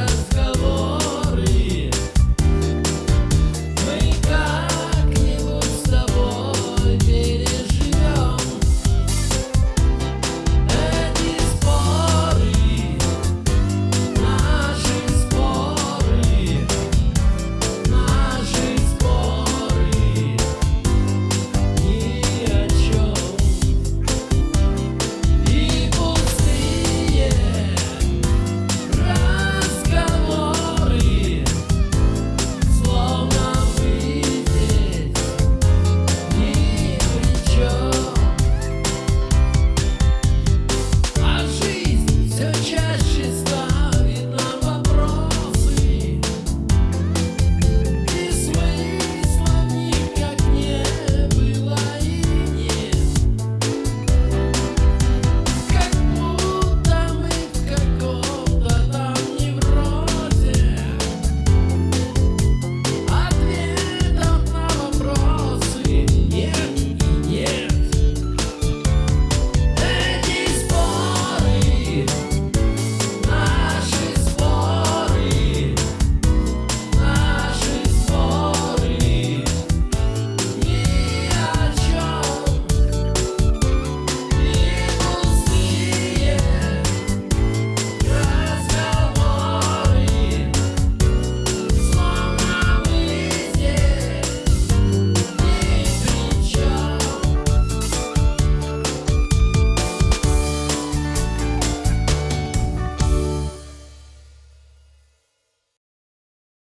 Cause